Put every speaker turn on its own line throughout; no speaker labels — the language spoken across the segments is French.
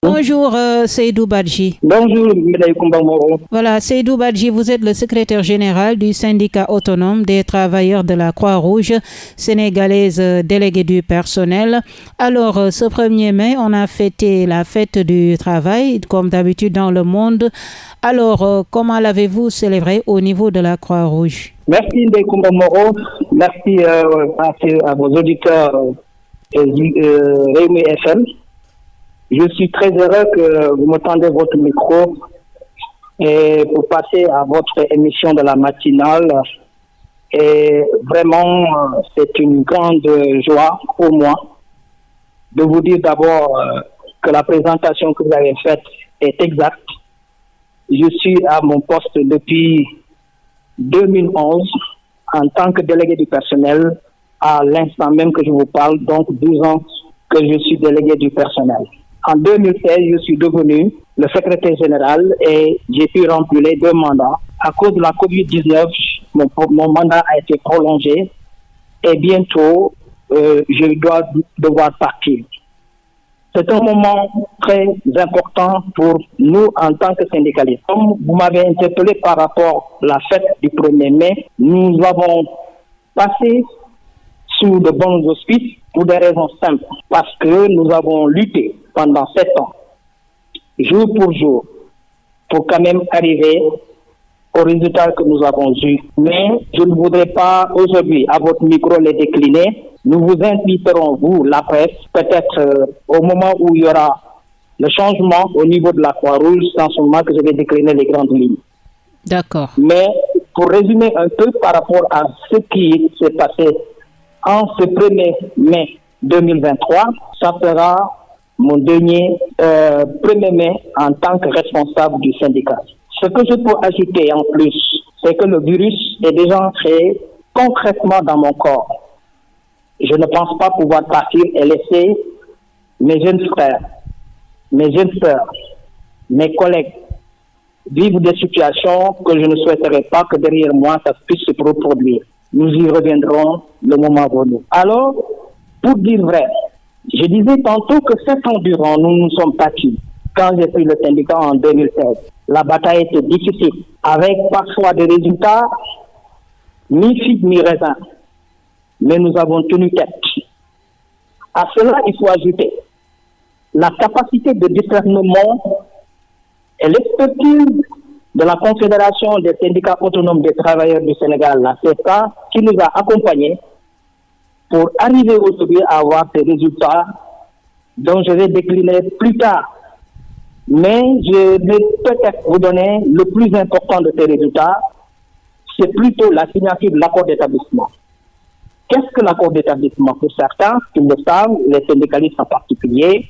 Bonjour euh, Seydou Badji.
Bonjour Moro.
Voilà, Seydou Badji, vous êtes le secrétaire général du syndicat autonome des travailleurs de la Croix-Rouge sénégalaise euh, délégué du personnel. Alors, euh, ce 1er mai, on a fêté la fête du travail, comme d'habitude dans le monde. Alors, euh, comment l'avez-vous célébré au niveau de la Croix-Rouge?
Merci Ndeye Moro. Merci euh, à, à, vos auditeurs euh, Réumi FM. Je suis très heureux que vous me tendez votre micro et pour passer à votre émission de la matinale. Et vraiment, c'est une grande joie pour moi de vous dire d'abord que la présentation que vous avez faite est exacte. Je suis à mon poste depuis 2011 en tant que délégué du personnel à l'instant même que je vous parle, donc 12 ans que je suis délégué du personnel. En 2016, je suis devenu le secrétaire général et j'ai pu remplir les deux mandats. À cause de la COVID-19, mon, mon, mandat a été prolongé et bientôt, euh, je dois devoir partir. C'est un moment très important pour nous en tant que syndicalistes. Comme vous m'avez interpellé par rapport à la fête du 1er mai, nous avons passé sous de bons auspices pour des raisons simples. Parce que nous avons lutté pendant sept ans, jour pour jour, pour quand même arriver au résultat que nous avons eu. Mais je ne voudrais pas aujourd'hui, à votre micro, les décliner. Nous vous inviterons, vous, la presse, peut-être euh, au moment où il y aura le changement au niveau de la Croix-Rouge, c'est en ce moment que je vais décliner les grandes lignes.
D'accord.
Mais pour résumer un peu par rapport à ce qui s'est passé en ce 1er mai 2023, ça sera mon dernier euh, 1er mai en tant que responsable du syndicat. Ce que je peux ajouter en plus, c'est que le virus est déjà entré concrètement dans mon corps. Je ne pense pas pouvoir partir et laisser mes jeunes frères, mes jeunes sœurs, mes collègues vivre des situations que je ne souhaiterais pas que derrière moi ça puisse se reproduire. Nous y reviendrons le moment venu. Alors, pour dire vrai, je disais tantôt que sept ans durant, nous nous sommes battus. Quand j'ai pris le syndicat en 2016, la bataille était difficile, avec parfois des résultats mi-figue, mi-raisin. Mais nous avons tenu tête. À cela, il faut ajouter la capacité de discernement et l'expertise de la Confédération des syndicats autonomes des travailleurs du Sénégal, la CESA, qui nous a accompagnés pour arriver aujourd'hui à avoir ces résultats dont je vais décliner plus tard. Mais je vais peut-être vous donner le plus important de ces résultats, c'est plutôt la signature de l'accord d'établissement. Qu'est-ce que l'accord d'établissement? Pour certains, qui le savent, les syndicalistes en particulier,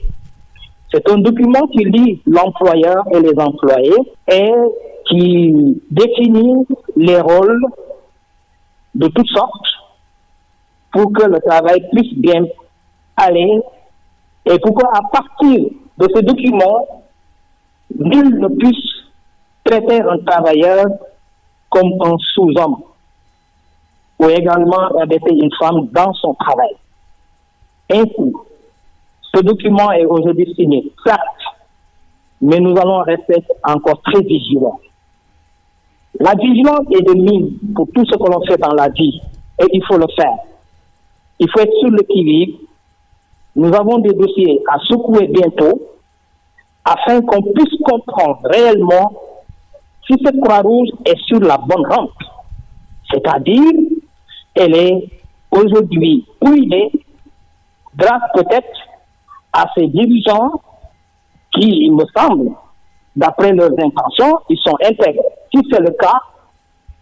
c'est un document qui lie l'employeur et les employés et qui définit les rôles de toutes sortes pour que le travail puisse bien aller et pour qu'à partir de ce document, nul ne puisse traiter un travailleur comme un sous-homme ou également rabaisser une femme dans son travail. Ainsi, ce document est aujourd'hui signé, certes, mais nous allons rester encore très vigilants. La vigilance est de mise pour tout ce que l'on fait dans la vie et il faut le faire. Il faut être sur le. Nous avons des dossiers à secouer bientôt afin qu'on puisse comprendre réellement si cette Croix-Rouge est sur la bonne rampe. C'est-à-dire, elle est aujourd'hui ruinée grâce peut-être à ces dirigeants qui, il me semble, d'après leurs intentions, ils sont intègres. Si c'est le cas,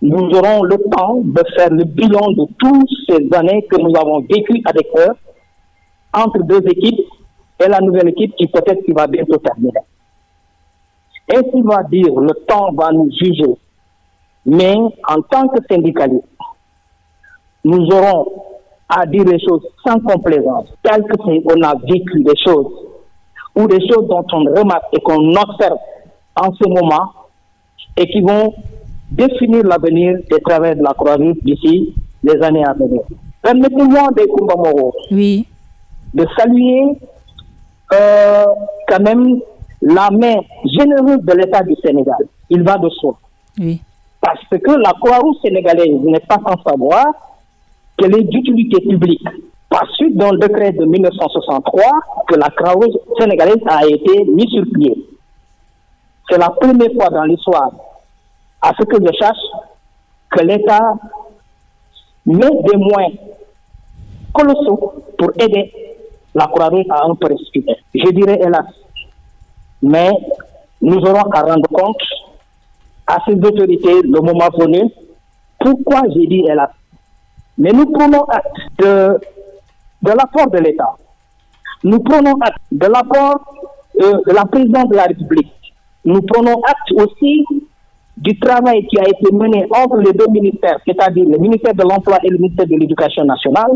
nous aurons le temps de faire le bilan de toutes ces années que nous avons vécues avec eux, entre deux équipes et la nouvelle équipe qui peut-être qui va bientôt terminer. Ainsi va dire, le temps va nous juger. Mais en tant que syndicalistes, nous aurons à dire les choses sans complaisance, telles que on a vécu des choses, ou des choses dont on remarque et qu'on observe en ce moment, et qui vont définir l'avenir des travailleurs de la Croix-Rouge d'ici les années à venir. Permettez-moi des
Oui.
de saluer euh, quand même la main généreuse de l'État du Sénégal. Il va de soi.
Oui.
Parce que la Croix-Rouge sénégalaise n'est pas sans savoir qu'elle est d'utilité publique. Par suite d'un décret de 1963 que la Croix-Rouge sénégalaise a été mise sur pied. C'est la première fois dans l'histoire, à ce que je cherche, que l'État met des moyens colossaux pour aider la Croix-Rouge à un respirer. Je dirais hélas. Mais nous aurons à rendre compte à ces autorités le moment venu. Pourquoi j'ai dit hélas? Mais nous prenons acte de, de l'apport de l'État. Nous prenons acte de l'apport euh, de la présidente de la République. Nous prenons acte aussi du travail qui a été mené entre les deux ministères, c'est-à-dire le ministère de l'Emploi et le ministère de l'Éducation nationale,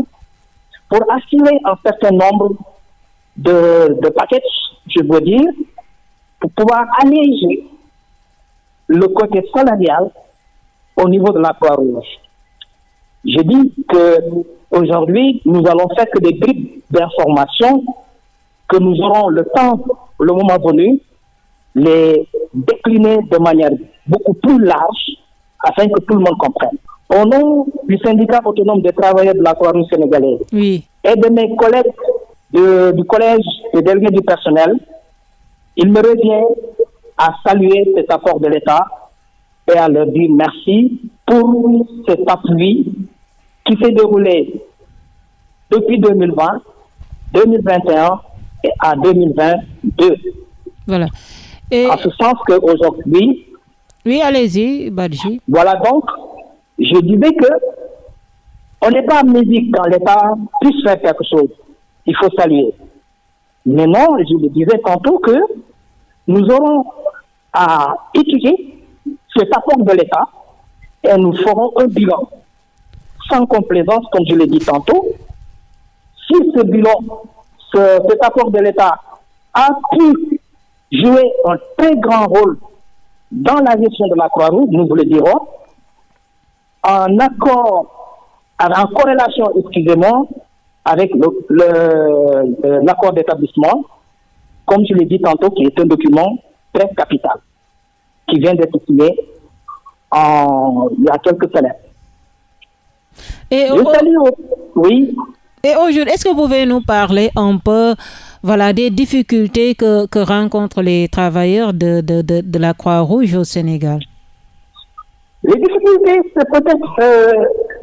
pour assurer un certain nombre de, paquets, je veux dire, pour pouvoir alléger le côté salarial au niveau de la Croix-Rouge. Je dis que aujourd'hui, nous allons faire que des bribes d'informations que nous aurons le temps, le moment venu, les décliner de manière beaucoup plus large afin que tout le monde comprenne. Au nom du syndicat autonome des travailleurs de la Croix-Rouge sénégalaise
oui.
et de mes collègues de, du collège des délégués du personnel, il me revient à saluer cet apport de l'État et à leur dire merci pour cet appui qui s'est déroulé depuis 2020, 2021 et à 2022.
Voilà. Et...
En ce sens qu'aujourd'hui...
Oui, allez-y, Badji.
Voilà donc, je disais que on n'est pas amnésique quand l'État puisse faire quelque chose. Il faut saluer. Mais non, je le disais tantôt que nous aurons à étudier cet apport de l'État et nous ferons un bilan. Sans complaisance, comme je l'ai dit tantôt, si ce bilan, ce, cet apport de l'État a pu jouer un très grand rôle dans la gestion de la Croix-Rouge, nous vous le dirons, en accord, en corrélation, excusez-moi, avec l'accord d'établissement, comme je l'ai dit tantôt, qui est un document très capital, qui vient d'être signé en, il y a quelques semaines.
Et
je salue, oui.
Et aujourd'hui, est-ce que vous pouvez nous parler un peu voilà, des difficultés que, rencontrent les travailleurs de, de, de, la Croix-Rouge au Sénégal
Les difficultés, c'est peut-être euh,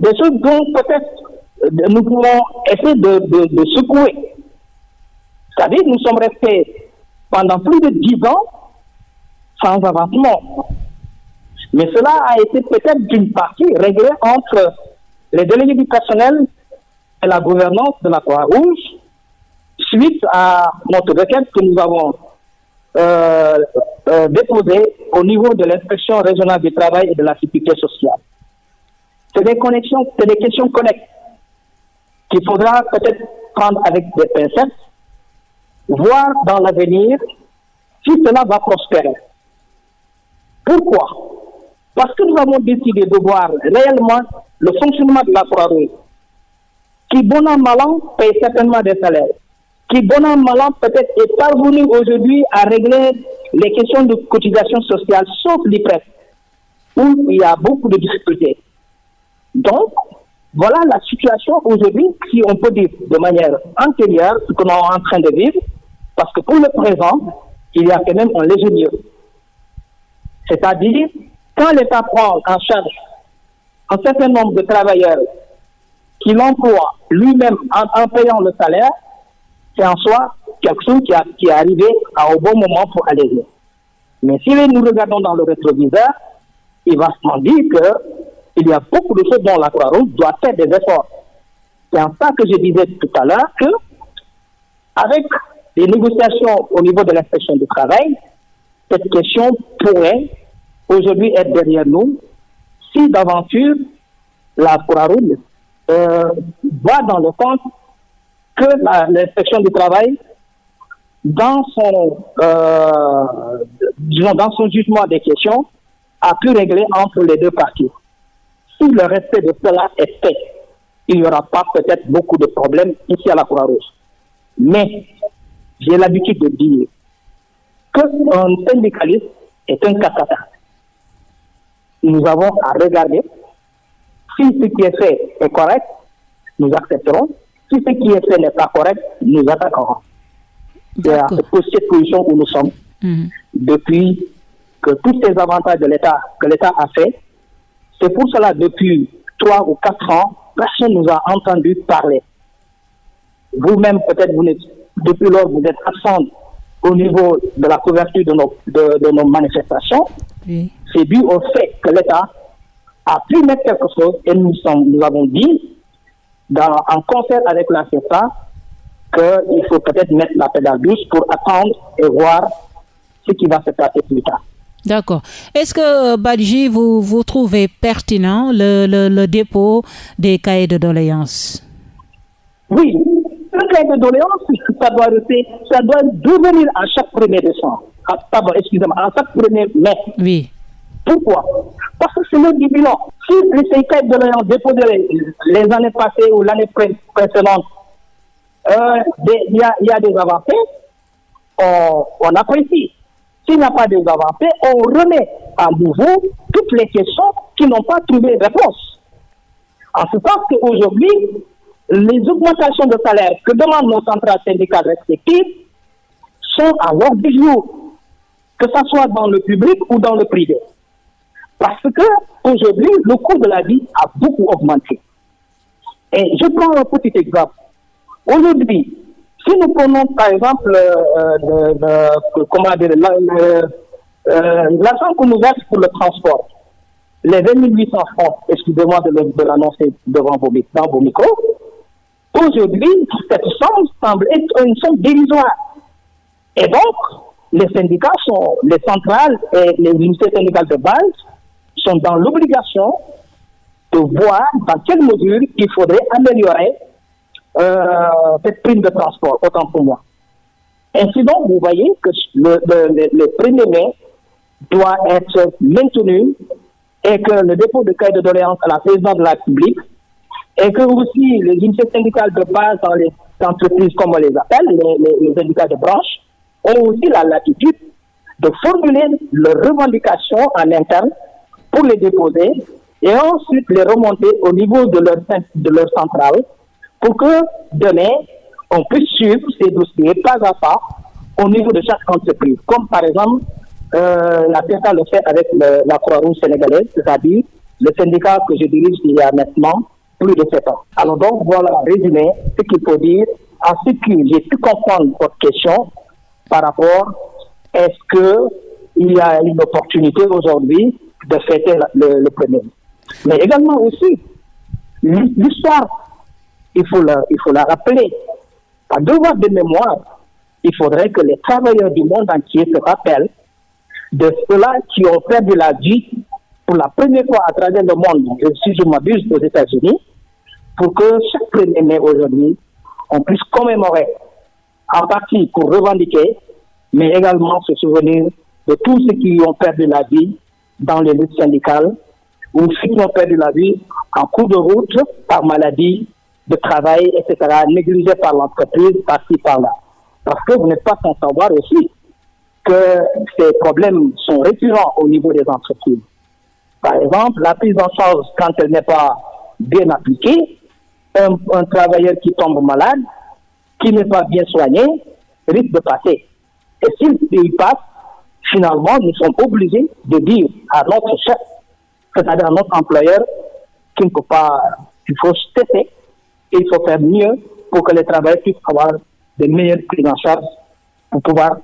des choses dont peut-être nous pouvons essayer de, de, secouer. C'est-à-dire nous sommes restés pendant plus de dix ans sans avancement. Mais cela a été peut-être d'une partie réglé entre les délégués du personnel et la gouvernance de la Croix-Rouge suite à notre requête que nous avons euh, euh, déposée au niveau de l'inspection régionale du travail et de la sécurité sociale. C'est des connexions, c'est des questions connexes qu'il faudra peut-être prendre avec des pincettes, voir dans l'avenir si cela va prospérer. Pourquoi? Parce que nous avons décidé de voir réellement le fonctionnement de la Croix-Rouge, qui, bon an, mal an, paye certainement des salaires, qui, bon an, mal an, peut-être est parvenu aujourd'hui à régler les questions de cotisation sociale, sauf l'IPRES, où il y a beaucoup de difficultés. Donc, voilà la situation aujourd'hui, si on peut dire de manière antérieure, ce nous sommes en train de vivre, parce que pour le présent, il y a quand même un léger mieux. C'est-à-dire, quand l'État prend en charge un certain nombre de travailleurs qui l'emploient lui-même en, payant le salaire, c'est en soi quelque chose qui, qui est arrivé à, au bon moment pour alléger. Mais si nous regardons dans le rétroviseur, il va se dire qu'il y a beaucoup de choses dont la Croix-Rouge doit faire des efforts. C'est en ça que je disais tout à l'heure que, avec les négociations au niveau de l'inspection du travail, cette question pourrait aujourd'hui être derrière nous si d'aventure la Croix-Rouge euh, va dans le sens que l'inspection du travail, dans son, euh, disons, dans son jugement des questions, a pu régler entre les deux parties. Si le respect de cela est fait, il n'y aura pas peut-être beaucoup de problèmes ici à la Croix-Rouge. Mais j'ai l'habitude de dire qu'un syndicaliste est un catastrophe. Nous avons à regarder si ce qui est fait est correct, nous accepterons. Si ce qui est fait n'est pas correct, nous attaquerons. C'est pour cette position où nous sommes mhm. depuis que tous ces avantages de l'État que l'État a fait. C'est pour cela depuis trois ou quatre ans, personne ne nous a entendu parler. Vous-même, peut-être, vous depuis lors, vous êtes absent au niveau de la couverture de nos, de, nos manifestations. C'est dû au fait que l'État a pu mettre quelque chose et nous, sommes, nous avons dit, dans, en concert avec la CEPA, qu'il faut peut-être mettre la pédale douce pour attendre et voir ce qui va se passer plus tard.
D'accord. Est-ce que, euh, Badji, vous, vous trouvez pertinent le, le, dépôt des cahiers de doléances?
Oui, le cahier de doléances, ça doit, ça doit devenir à chaque premier décembre. Ah, pardon, excusez-moi, à chaque premier mai.
Oui.
Pourquoi? Parce que c'est le bilan. Si les cahiers de doléances déposés les, années passées ou l'année précédente, euh, il y, a, des avancées, on, apprécie. S'il n'y a pas de avancées, on remet à nouveau toutes les questions qui n'ont pas trouvé réponse. En ce sens qu'aujourd'hui, les augmentations de salaire que demandent nos centrales syndicales respectives sont à l'ordre du jour, que ce soit dans le public ou dans le privé. Parce que aujourd'hui, le coût de la vie a beaucoup augmenté. Et je prends un petit exemple. Aujourd'hui, si nous prenons par exemple euh, euh, l'argent qu'on nous verse pour le transport, les 20 800 francs, excusez-moi de, l'annoncer devant vos micros, aujourd'hui, cette somme semble être une somme dérisoire. Et donc, les syndicats sont, les centrales et les unités syndicales de base sont dans l'obligation de voir dans quelle mesure il faudrait améliorer euh, cette prime de transport, autant pour moi. Ainsi donc, vous voyez que le, le, 1er mai doit être maintenu et que le dépôt de cahier de doléances à la présidence de la République et que aussi les unités syndicales de base dans les entreprises, comme on les appelle, les, syndicats de branche, ont aussi la latitude de formuler leurs revendications en interne pour les déposer et ensuite les remonter au niveau de leur, de leur centrale pour que demain, on puisse suivre ces dossiers pas à pas au niveau de chaque entreprise. Comme par exemple, euh, la PSA le fait avec la Croix-Rouge sénégalaise, c'est-à-dire le syndicat que je dirige il y a maintenant plus de 7 ans. Alors donc, voilà, résumé, ce qu'il faut dire. À ce que j'ai pu comprendre votre question par rapport, est-ce qu'il y a une opportunité aujourd'hui de fêter le, le premier Mais également aussi, l'histoire il faut la, il faut la rappeler. Par devoir de mémoire, il faudrait que les travailleurs du monde entier se rappellent de ceux-là qui ont perdu la vie pour la première fois à travers le monde, si je m'abuse, aux États-Unis, pour que chaque premier mai aujourd'hui, on puisse commémorer, en partie pour revendiquer, mais également se souvenir de tous ceux qui ont perdu la vie dans les luttes syndicales ceux qui ont perdu la vie en cours de route par maladie de travail, etc., négligé par l'entreprise, par-ci, par-là. Parce que vous n'êtes pas sans savoir aussi que ces problèmes sont récurrents au niveau des entreprises. Par exemple, la prise en charge, quand elle n'est pas bien appliquée, un, travailleur qui tombe malade, qui n'est pas bien soigné, risque de passer. Et s'il passe, finalement, nous sommes obligés de dire à notre chef, c'est-à-dire à notre employeur, qu'il ne peut pas, qu'il faut tester il faut faire mieux pour que les travailleurs puissent avoir de meilleures prises en charge pour pouvoir,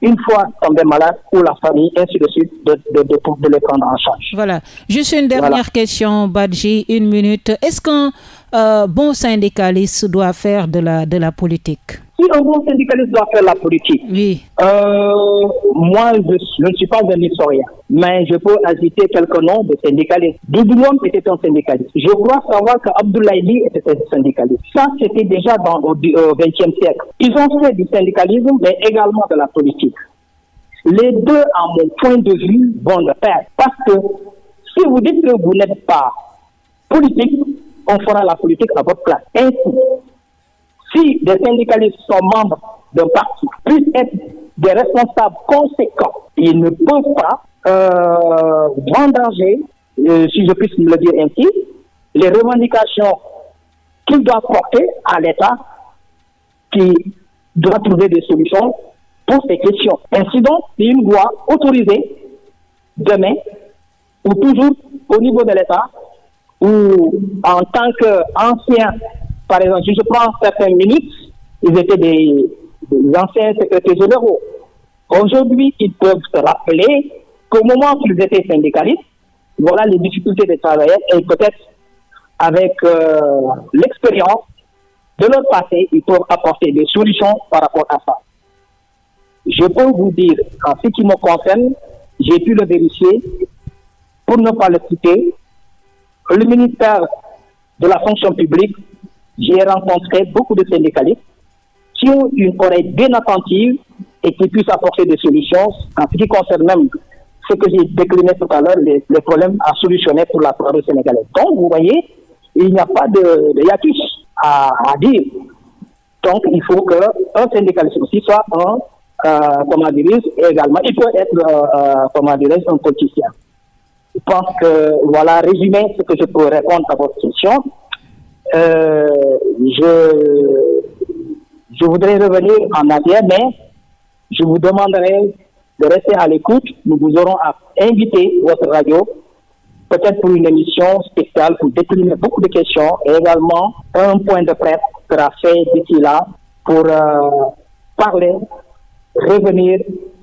une fois tomber malade, ou la famille, ainsi de suite, de, de, de, les prendre en charge.
Voilà. Juste une dernière question, Badji, une minute. Est-ce qu'un euh, bon syndicaliste doit faire de la, de la politique?
Si un bon syndicaliste doit faire la politique,
oui.
Euh, moi, je, ne suis pas un historien, mais je peux agiter quelques noms de syndicalistes. Doudouam était un syndicaliste. Je crois savoir qu'Abdoulaye était un syndicaliste. Ça, c'était déjà dans, au XXe siècle. Ils ont fait du syndicalisme, mais également de la politique. Les deux, à mon point de vue, vont le faire. Parce que si vous dites que vous n'êtes pas politique, on fera la politique à votre place. Ainsi, si des syndicalistes sont membres d'un parti, puissent être des responsables conséquents. Ils ne peuvent pas euh, vendanger, euh, si je puisse me le dire ainsi, les revendications qu'ils doivent porter à l'État qui doit trouver des solutions pour ces questions. Ainsi donc, c'est une voie autorisée demain ou toujours au niveau de l'État ou en tant qu'ancien, par exemple, si je prends certaines minutes, ils étaient des, anciens secrétaires généraux. Aujourd'hui, ils peuvent se rappeler qu'au moment où ils étaient syndicalistes, voilà les difficultés des travailleurs et peut-être avec euh, l'expérience de leur passé, ils peuvent apporter des solutions par rapport à ça. Je peux vous dire, en ce qui me concerne, j'ai pu le vérifier, pour ne pas le citer, le ministère de la fonction publique, j'ai rencontré beaucoup de syndicalistes qui ont une oreille bien attentive et qui puissent apporter des solutions en ce qui concerne même ce que j'ai décliné tout à l'heure, les, problèmes à solutionner pour la province sénégalaise. Donc, vous voyez, il n'y a pas de, à, à, dire. Donc, il faut qu'un syndicaliste aussi soit un, euh, comment dire, également, il peut être, euh, euh comment dire, un politicien. Je pense que, voilà, résumé ce que je peux répondre à votre question. Euh, je, voudrais revenir en arrière, mais je vous demanderai de rester à l'écoute. Nous vous aurons à inviter votre radio, peut-être pour une émission spéciale pour décliner beaucoup de questions et également un point de presse sera fait d'ici là pour euh, parler, revenir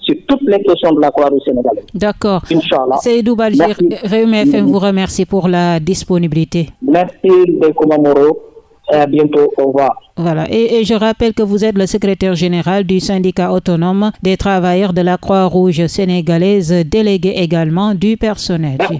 sur toutes les questions de la Croix-Rouge sénégalaise.
D'accord. Inch'Allah. Seydou Balgir, Réumi FM vous remercie pour la disponibilité.
Merci, Bekouma Moro. À bientôt. Au revoir.
Voilà. Et, et, je rappelle que vous êtes le secrétaire général du syndicat autonome des travailleurs de la Croix-Rouge sénégalaise, délégué également du personnel. Merci,